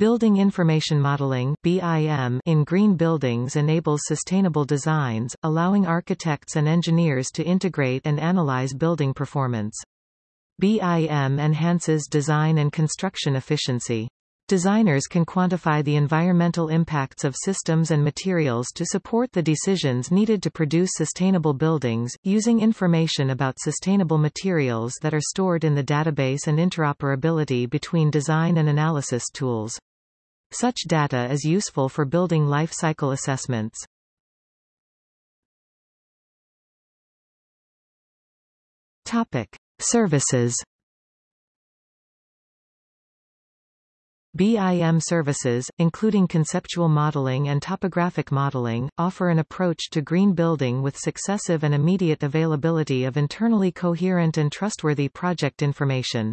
Building Information Modeling BIM in green buildings enables sustainable designs, allowing architects and engineers to integrate and analyze building performance. BIM enhances design and construction efficiency. Designers can quantify the environmental impacts of systems and materials to support the decisions needed to produce sustainable buildings, using information about sustainable materials that are stored in the database and interoperability between design and analysis tools. Such data is useful for building life cycle assessments. Topic. Services BIM services, including conceptual modeling and topographic modeling, offer an approach to green building with successive and immediate availability of internally coherent and trustworthy project information.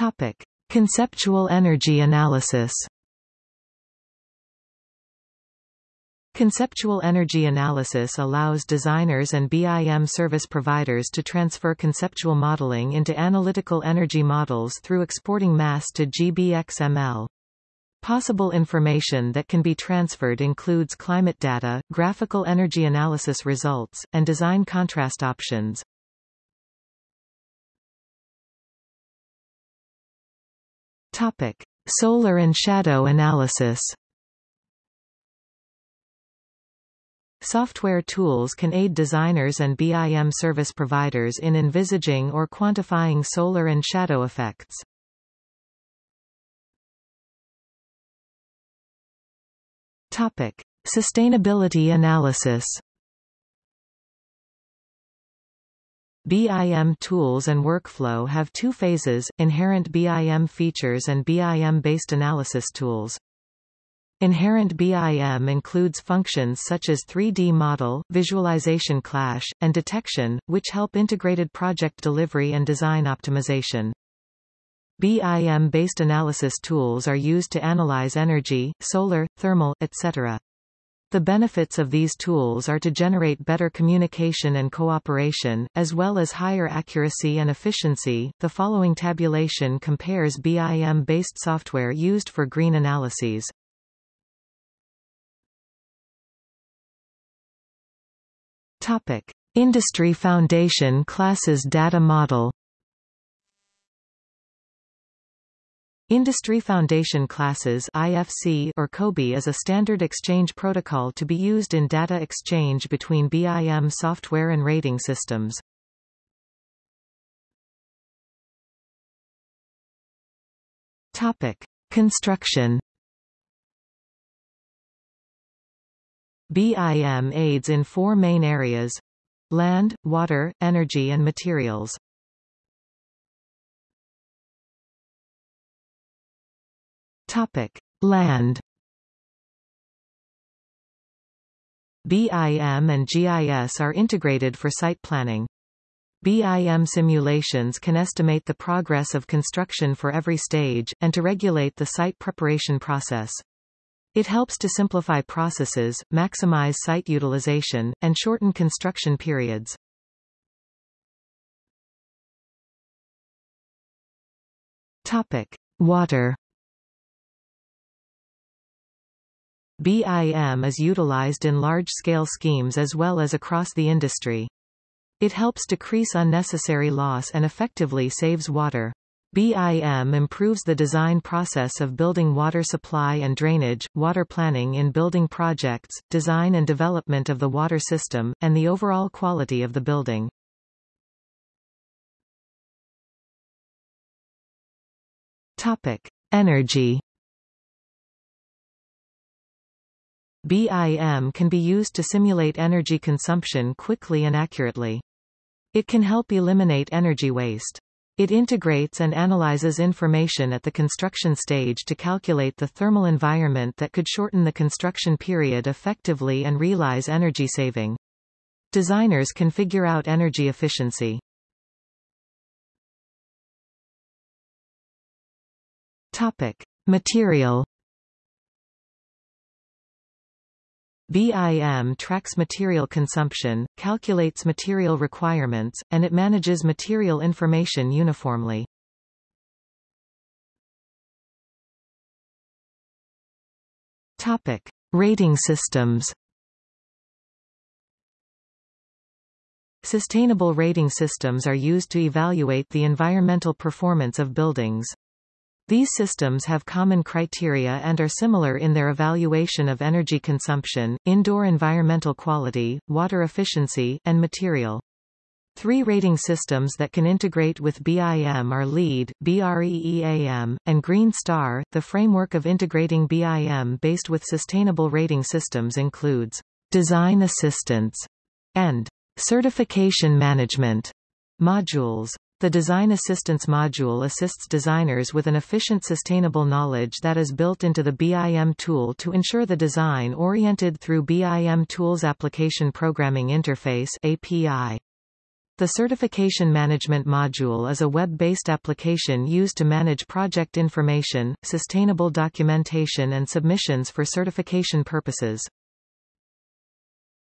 Topic. Conceptual energy analysis Conceptual energy analysis allows designers and BIM service providers to transfer conceptual modeling into analytical energy models through exporting mass to GBXML. Possible information that can be transferred includes climate data, graphical energy analysis results, and design contrast options. Topic. Solar and shadow analysis Software tools can aid designers and BIM service providers in envisaging or quantifying solar and shadow effects. Topic: Sustainability analysis. BIM tools and workflow have two phases, inherent BIM features and BIM-based analysis tools. Inherent BIM includes functions such as 3D model, visualization clash, and detection, which help integrated project delivery and design optimization. BIM-based analysis tools are used to analyze energy, solar, thermal, etc. The benefits of these tools are to generate better communication and cooperation, as well as higher accuracy and efficiency. The following tabulation compares BIM-based software used for green analyses. Topic: Industry Foundation Classes Data Model Industry Foundation Classes IFC or COBie is a standard exchange protocol to be used in data exchange between BIM software and rating systems. Topic: Construction BIM aids in four main areas land, water, energy and materials. Topic. Land BIM and GIS are integrated for site planning. BIM simulations can estimate the progress of construction for every stage, and to regulate the site preparation process. It helps to simplify processes, maximize site utilization, and shorten construction periods. Topic: Water. BIM is utilized in large-scale schemes as well as across the industry. It helps decrease unnecessary loss and effectively saves water. BIM improves the design process of building water supply and drainage, water planning in building projects, design and development of the water system, and the overall quality of the building. Topic. Energy BIM can be used to simulate energy consumption quickly and accurately. It can help eliminate energy waste. It integrates and analyzes information at the construction stage to calculate the thermal environment that could shorten the construction period effectively and realize energy saving. Designers can figure out energy efficiency. Topic. Material BIM tracks material consumption, calculates material requirements, and it manages material information uniformly. Topic: Rating systems. Sustainable rating systems are used to evaluate the environmental performance of buildings. These systems have common criteria and are similar in their evaluation of energy consumption, indoor environmental quality, water efficiency, and material. Three rating systems that can integrate with BIM are LEED, BREEAM, and Green Star. The framework of integrating BIM based with sustainable rating systems includes design assistance and certification management modules. The Design Assistance module assists designers with an efficient sustainable knowledge that is built into the BIM tool to ensure the design oriented through BIM Tools Application Programming Interface API. The Certification Management module is a web-based application used to manage project information, sustainable documentation and submissions for certification purposes.